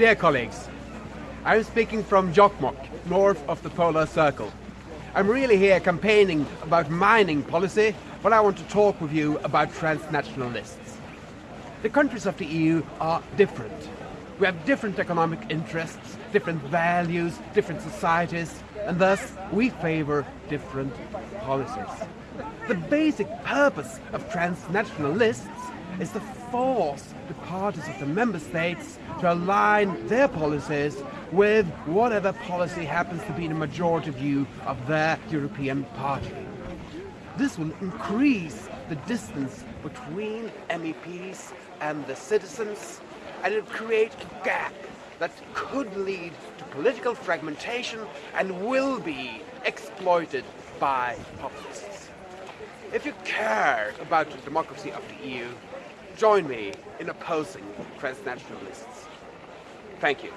Dear colleagues, I'm speaking from Jokkmokk, north of the Polar Circle. I'm really here campaigning about mining policy, but I want to talk with you about transnational lists. The countries of the EU are different. We have different economic interests, different values, different societies, and thus we favor different policies. The basic purpose of transnational lists is to force the parties of the member states to align their policies with whatever policy happens to be the majority view of their European party. This will increase the distance between MEPs and the citizens and it will create a gap that could lead to political fragmentation and will be exploited by populists. If you care about the democracy of the EU, join me in opposing transnational lists. Thank you.